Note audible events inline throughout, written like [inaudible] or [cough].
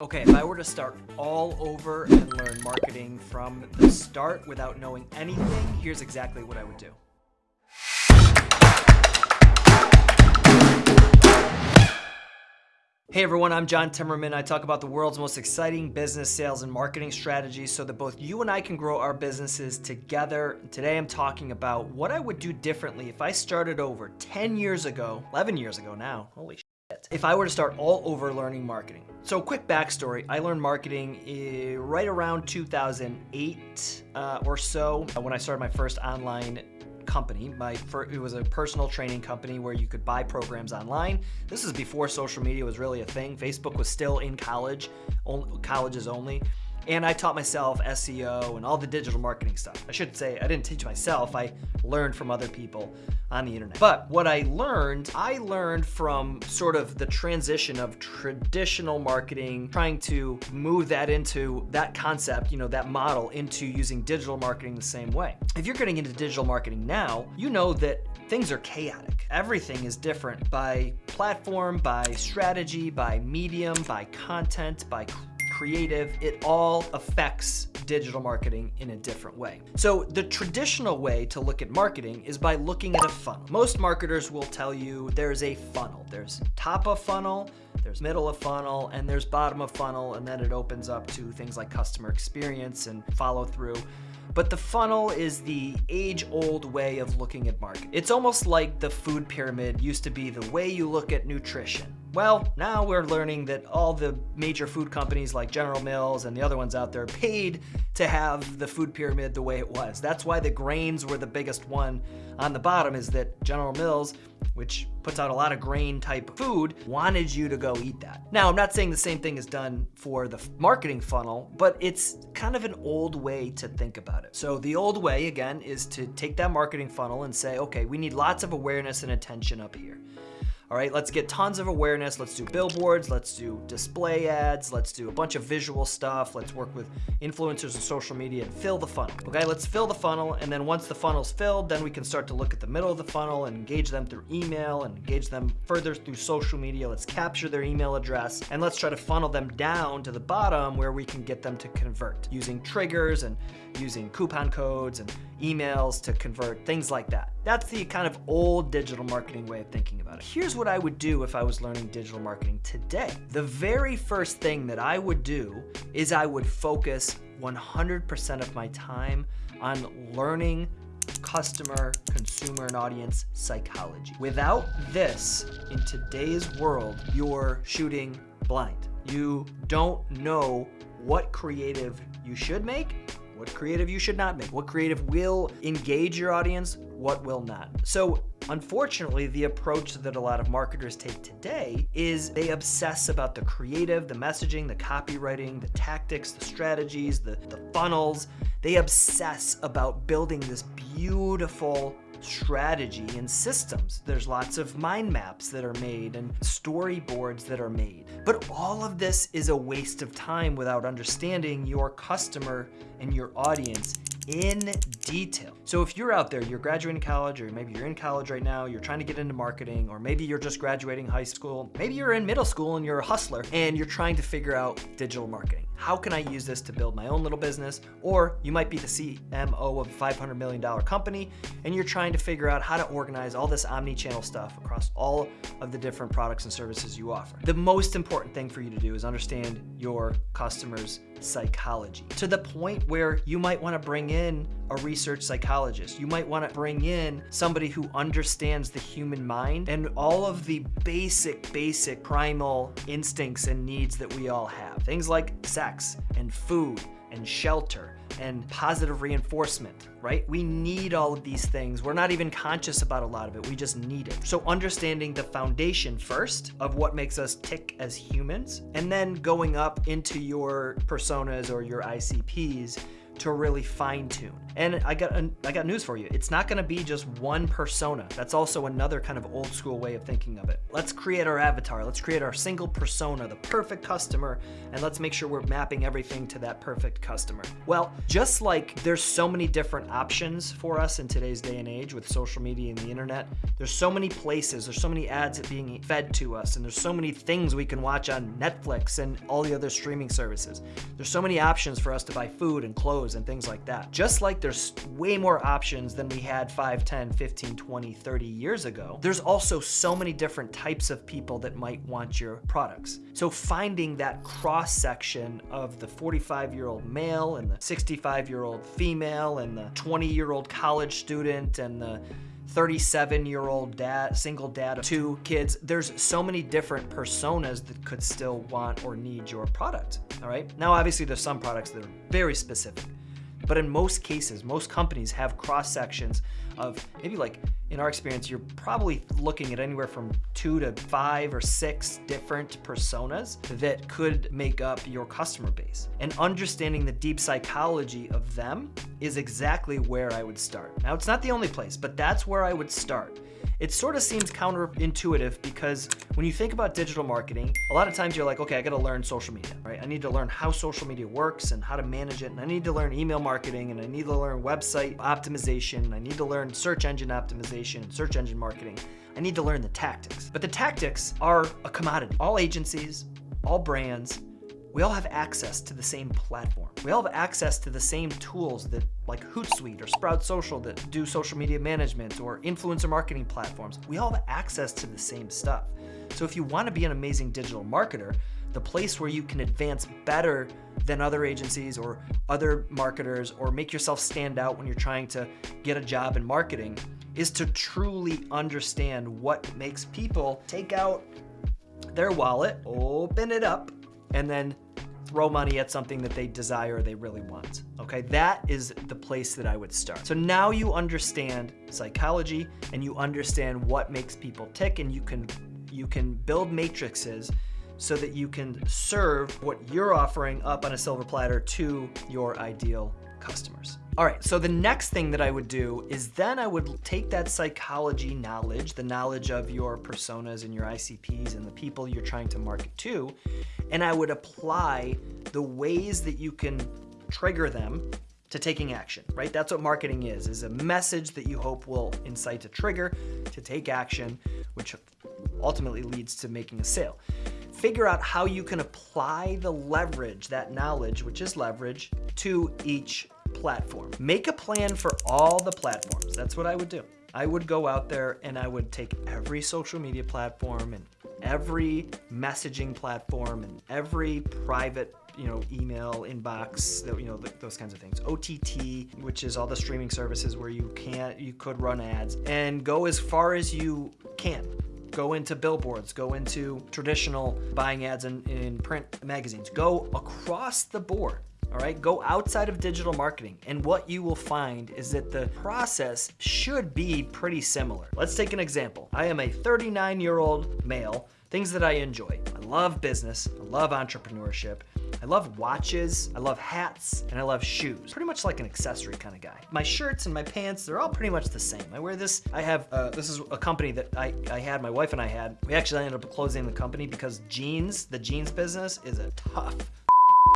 Okay, if I were to start all over and learn marketing from the start without knowing anything, here's exactly what I would do. Hey everyone, I'm John Timmerman. I talk about the world's most exciting business, sales, and marketing strategies so that both you and I can grow our businesses together. Today I'm talking about what I would do differently if I started over 10 years ago, 11 years ago now, holy shit. if I were to start all over learning marketing. So quick backstory, I learned marketing eh, right around 2008 uh, or so when I started my first online company. My it was a personal training company where you could buy programs online. This is before social media was really a thing. Facebook was still in college, colleges only and I taught myself SEO and all the digital marketing stuff. I should say I didn't teach myself, I learned from other people on the internet. But what I learned, I learned from sort of the transition of traditional marketing, trying to move that into that concept, you know, that model into using digital marketing the same way. If you're getting into digital marketing now, you know that things are chaotic. Everything is different by platform, by strategy, by medium, by content, by creative, it all affects digital marketing in a different way. So the traditional way to look at marketing is by looking at a funnel. Most marketers will tell you there's a funnel. There's top of funnel, there's middle of funnel, and there's bottom of funnel, and then it opens up to things like customer experience and follow through. But the funnel is the age-old way of looking at marketing. It's almost like the food pyramid used to be the way you look at nutrition. Well, now we're learning that all the major food companies like General Mills and the other ones out there paid to have the food pyramid the way it was. That's why the grains were the biggest one on the bottom is that General Mills, which puts out a lot of grain type food, wanted you to go eat that. Now, I'm not saying the same thing is done for the marketing funnel, but it's kind of an old way to think about it. So the old way, again, is to take that marketing funnel and say, okay, we need lots of awareness and attention up here. All right, let's get tons of awareness. Let's do billboards. Let's do display ads. Let's do a bunch of visual stuff. Let's work with influencers and social media and fill the funnel. Okay, let's fill the funnel. And then once the funnel's filled, then we can start to look at the middle of the funnel and engage them through email and engage them further through social media. Let's capture their email address and let's try to funnel them down to the bottom where we can get them to convert using triggers and using coupon codes and emails to convert, things like that. That's the kind of old digital marketing way of thinking about it. Here's what I would do if I was learning digital marketing today. The very first thing that I would do is I would focus 100% of my time on learning customer, consumer, and audience psychology. Without this, in today's world, you're shooting blind. You don't know what creative you should make what creative you should not make, what creative will engage your audience, what will not. So unfortunately, the approach that a lot of marketers take today is they obsess about the creative, the messaging, the copywriting, the tactics, the strategies, the, the funnels. They obsess about building this beautiful strategy and systems. There's lots of mind maps that are made and storyboards that are made. But all of this is a waste of time without understanding your customer and your audience in detail. So if you're out there, you're graduating college, or maybe you're in college right now, you're trying to get into marketing, or maybe you're just graduating high school, maybe you're in middle school and you're a hustler, and you're trying to figure out digital marketing. How can I use this to build my own little business? Or you might be the CMO of a $500 million company, and you're trying to figure out how to organize all this omni-channel stuff across all of the different products and services you offer. The most important thing for you to do is understand your customers' psychology to the point where you might want to bring in a research psychologist. You might want to bring in somebody who understands the human mind and all of the basic, basic primal instincts and needs that we all have. Things like sex and food and shelter and positive reinforcement, right? We need all of these things. We're not even conscious about a lot of it. We just need it. So understanding the foundation first of what makes us tick as humans, and then going up into your personas or your ICPs to really fine tune. And I got I got news for you. It's not gonna be just one persona. That's also another kind of old school way of thinking of it. Let's create our avatar. Let's create our single persona, the perfect customer, and let's make sure we're mapping everything to that perfect customer. Well, just like there's so many different options for us in today's day and age with social media and the internet, there's so many places, there's so many ads being fed to us, and there's so many things we can watch on Netflix and all the other streaming services. There's so many options for us to buy food and clothes and things like that. Just like there's way more options than we had 5, 10, 15, 20, 30 years ago, there's also so many different types of people that might want your products. So finding that cross section of the 45 year old male and the 65 year old female and the 20 year old college student and the 37 year old dad, single dad of two kids. There's so many different personas that could still want or need your product. All right. Now, obviously, there's some products that are very specific. But in most cases, most companies have cross sections of maybe like in our experience, you're probably looking at anywhere from two to five or six different personas that could make up your customer base. And understanding the deep psychology of them is exactly where I would start. Now, it's not the only place, but that's where I would start. It sort of seems counterintuitive because when you think about digital marketing, a lot of times you're like, okay, I got to learn social media, right? I need to learn how social media works and how to manage it. And I need to learn email marketing and I need to learn website optimization. And I need to learn search engine optimization, search engine marketing. I need to learn the tactics. But the tactics are a commodity. All agencies, all brands, we all have access to the same platform. We all have access to the same tools that like Hootsuite or Sprout Social that do social media management or influencer marketing platforms. We all have access to the same stuff. So if you want to be an amazing digital marketer, the place where you can advance better than other agencies or other marketers or make yourself stand out when you're trying to get a job in marketing is to truly understand what makes people take out their wallet, open it up, and then throw money at something that they desire they really want. Okay, that is the place that I would start. So now you understand psychology and you understand what makes people tick and you can you can build matrices so that you can serve what you're offering up on a silver platter to your ideal customers. All right, so the next thing that I would do is then I would take that psychology knowledge, the knowledge of your personas and your ICPs and the people you're trying to market to, and I would apply the ways that you can trigger them to taking action, right? That's what marketing is, is a message that you hope will incite a trigger to take action, which ultimately leads to making a sale. Figure out how you can apply the leverage, that knowledge, which is leverage, to each platform. Make a plan for all the platforms. That's what I would do. I would go out there and I would take every social media platform and every messaging platform and every private you know email inbox that you know those kinds of things ott which is all the streaming services where you can't you could run ads and go as far as you can go into billboards, go into traditional buying ads in, in print magazines, go across the board. All right, go outside of digital marketing. And what you will find is that the process should be pretty similar. Let's take an example. I am a 39 year old male, things that I enjoy. I love business, I love entrepreneurship, I love watches, I love hats, and I love shoes. Pretty much like an accessory kind of guy. My shirts and my pants, they're all pretty much the same. I wear this, I have, uh, this is a company that I, I had, my wife and I had. We actually ended up closing the company because jeans, the jeans business is a tough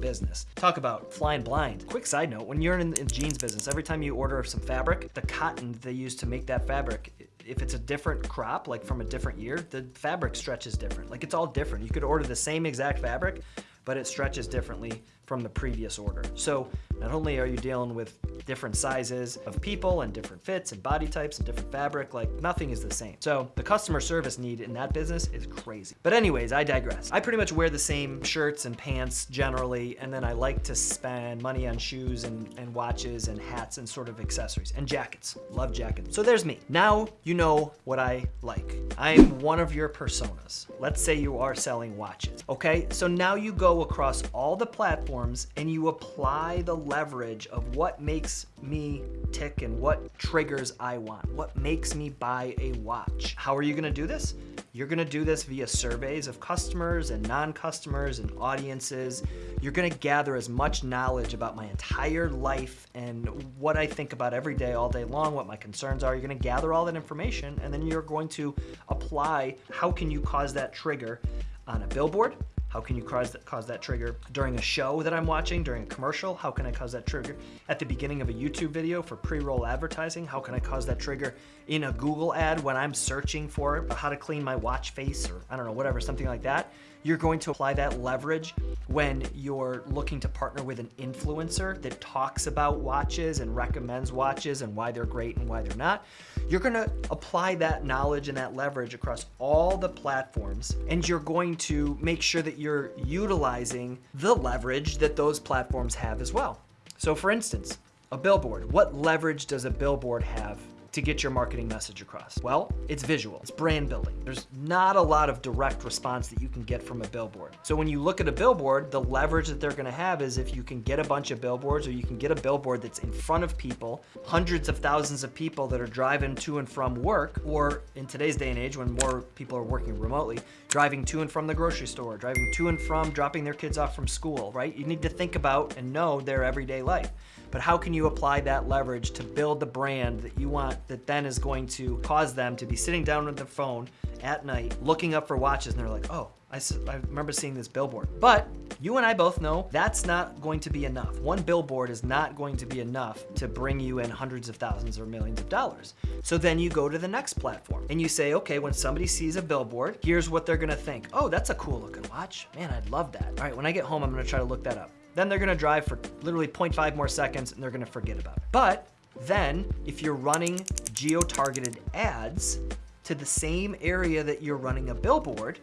business. Talk about flying blind. Quick side note, when you're in the jeans business, every time you order some fabric, the cotton they use to make that fabric, if it's a different crop, like from a different year, the fabric stretches different. Like it's all different. You could order the same exact fabric, but it stretches differently from the previous order. So not only are you dealing with different sizes of people and different fits and body types and different fabric, like nothing is the same. So the customer service need in that business is crazy. But anyways, I digress. I pretty much wear the same shirts and pants generally, and then I like to spend money on shoes and, and watches and hats and sort of accessories and jackets. Love jackets. So there's me. Now you know what I like. I'm one of your personas. Let's say you are selling watches, okay? So now you go across all the platforms and you apply the leverage of what makes makes me tick and what triggers I want, what makes me buy a watch. How are you gonna do this? You're gonna do this via surveys of customers and non-customers and audiences. You're gonna gather as much knowledge about my entire life and what I think about every day, all day long, what my concerns are. You're gonna gather all that information and then you're going to apply how can you cause that trigger on a billboard, how can you cause that, cause that trigger during a show that I'm watching, during a commercial? How can I cause that trigger at the beginning of a YouTube video for pre-roll advertising? How can I cause that trigger in a Google ad when I'm searching for how to clean my watch face or I don't know, whatever, something like that? You're going to apply that leverage when you're looking to partner with an influencer that talks about watches and recommends watches and why they're great and why they're not. You're gonna apply that knowledge and that leverage across all the platforms and you're going to make sure that you're utilizing the leverage that those platforms have as well. So for instance, a billboard. What leverage does a billboard have to get your marketing message across? Well, it's visual, it's brand building. There's not a lot of direct response that you can get from a billboard. So when you look at a billboard, the leverage that they're gonna have is if you can get a bunch of billboards or you can get a billboard that's in front of people, hundreds of thousands of people that are driving to and from work, or in today's day and age when more people are working remotely, driving to and from the grocery store, driving to and from dropping their kids off from school, right? You need to think about and know their everyday life but how can you apply that leverage to build the brand that you want that then is going to cause them to be sitting down with their phone at night looking up for watches and they're like, oh, I, I remember seeing this billboard. But you and I both know that's not going to be enough. One billboard is not going to be enough to bring you in hundreds of thousands or millions of dollars. So then you go to the next platform and you say, okay, when somebody sees a billboard, here's what they're gonna think. Oh, that's a cool looking watch. Man, I'd love that. All right, when I get home, I'm gonna try to look that up. Then they're gonna drive for literally 0.5 more seconds and they're gonna forget about it. But then if you're running geo-targeted ads to the same area that you're running a billboard,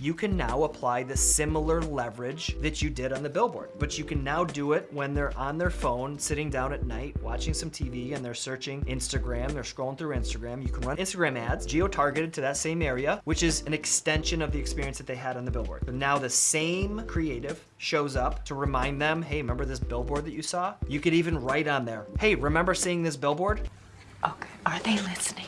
you can now apply the similar leverage that you did on the billboard. But you can now do it when they're on their phone, sitting down at night, watching some TV, and they're searching Instagram, they're scrolling through Instagram. You can run Instagram ads, geo-targeted to that same area, which is an extension of the experience that they had on the billboard. But now the same creative shows up to remind them, hey, remember this billboard that you saw? You could even write on there, hey, remember seeing this billboard? Okay, are they listening?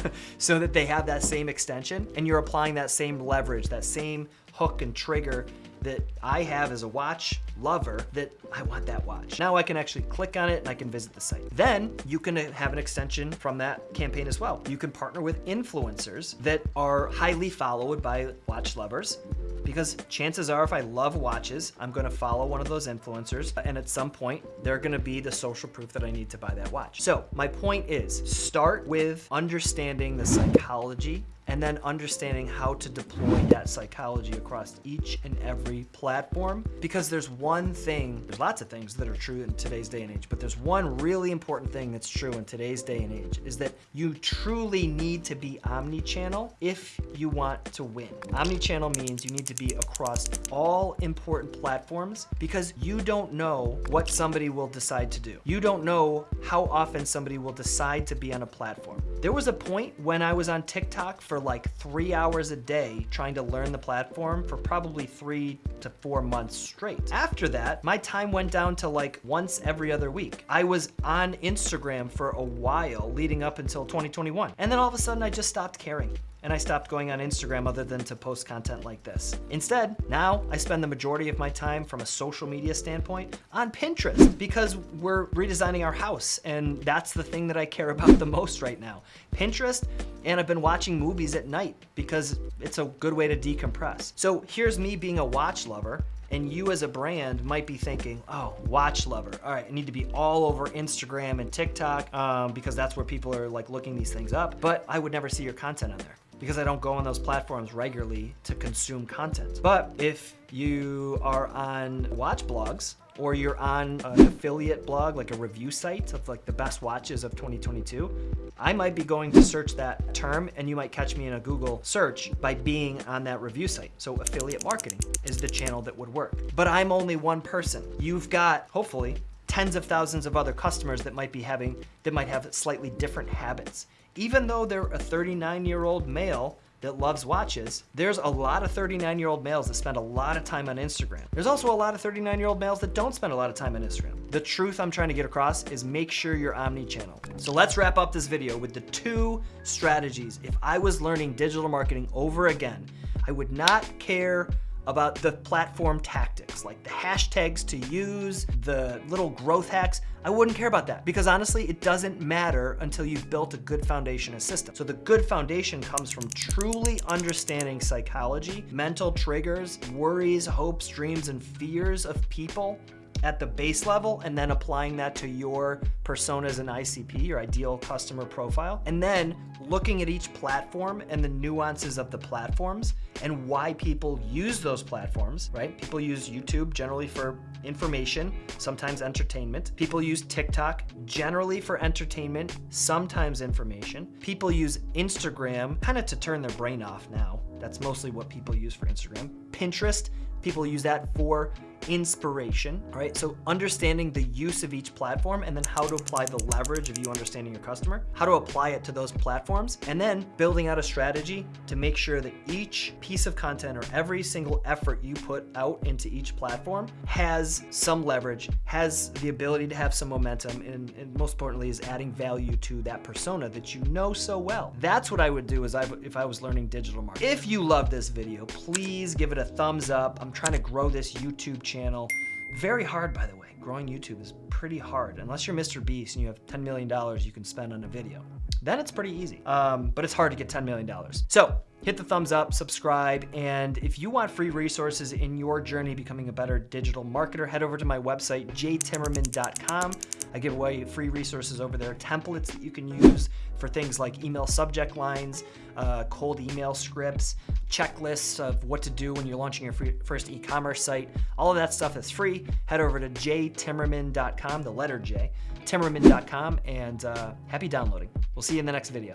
[laughs] so that they have that same extension and you're applying that same leverage, that same hook and trigger that I have as a watch lover that I want that watch. Now I can actually click on it and I can visit the site. Then you can uh, have an extension from that campaign as well. You can partner with influencers that are highly followed by watch lovers because chances are if I love watches, I'm gonna follow one of those influencers and at some point they're gonna be the social proof that I need to buy that watch. So my point is start with understanding the psychology and then understanding how to deploy that psychology across each and every platform. Because there's one thing, there's lots of things that are true in today's day and age, but there's one really important thing that's true in today's day and age is that you truly need to be omni-channel if you want to win. Omni-channel means you need to be across all important platforms because you don't know what somebody will decide to do. You don't know how often somebody will decide to be on a platform. There was a point when I was on TikTok for like three hours a day trying to learn the platform for probably three to four months straight. After that, my time went down to like once every other week. I was on Instagram for a while leading up until 2021. And then all of a sudden I just stopped caring and I stopped going on Instagram other than to post content like this. Instead, now I spend the majority of my time from a social media standpoint on Pinterest because we're redesigning our house and that's the thing that I care [laughs] about the most right now. Pinterest and I've been watching movies at night because it's a good way to decompress. So here's me being a watch lover and you as a brand might be thinking, oh, watch lover. All right, I need to be all over Instagram and TikTok um, because that's where people are like looking these things up. But I would never see your content on there because I don't go on those platforms regularly to consume content. But if you are on watch blogs or you're on an affiliate blog, like a review site of like the best watches of 2022, I might be going to search that term and you might catch me in a Google search by being on that review site. So affiliate marketing is the channel that would work. But I'm only one person. You've got, hopefully, tens of thousands of other customers that might be having, that might have slightly different habits even though they're a 39 year old male that loves watches, there's a lot of 39 year old males that spend a lot of time on Instagram. There's also a lot of 39 year old males that don't spend a lot of time on Instagram. The truth I'm trying to get across is make sure you're omni-channel. So let's wrap up this video with the two strategies. If I was learning digital marketing over again, I would not care about the platform tactics, like the hashtags to use, the little growth hacks. I wouldn't care about that because honestly, it doesn't matter until you've built a good foundation and system. So the good foundation comes from truly understanding psychology, mental triggers, worries, hopes, dreams, and fears of people at the base level and then applying that to your personas and ICP, your ideal customer profile. And then looking at each platform and the nuances of the platforms and why people use those platforms, right? People use YouTube generally for information, sometimes entertainment. People use TikTok generally for entertainment, sometimes information. People use Instagram kind of to turn their brain off now. That's mostly what people use for Instagram. Pinterest, people use that for inspiration, right? So understanding the use of each platform and then how to apply the leverage of you understanding your customer, how to apply it to those platforms, and then building out a strategy to make sure that each piece of content or every single effort you put out into each platform has some leverage, has the ability to have some momentum, and, and most importantly is adding value to that persona that you know so well. That's what I would do as I, if I was learning digital marketing. If you love this video, please give it a thumbs up. I'm trying to grow this YouTube channel channel. Very hard, by the way. Growing YouTube is pretty hard. Unless you're Mr. Beast and you have $10 million you can spend on a video. Then it's pretty easy. Um, but it's hard to get $10 million. So hit the thumbs up, subscribe, and if you want free resources in your journey becoming a better digital marketer, head over to my website, jtimmerman.com. I give away free resources over there, templates that you can use for things like email subject lines, uh, cold email scripts, checklists of what to do when you're launching your free, first e-commerce site. All of that stuff is free. Head over to jtimmerman.com, the letter J, timmerman.com, and uh, happy downloading. We'll see you in the next video.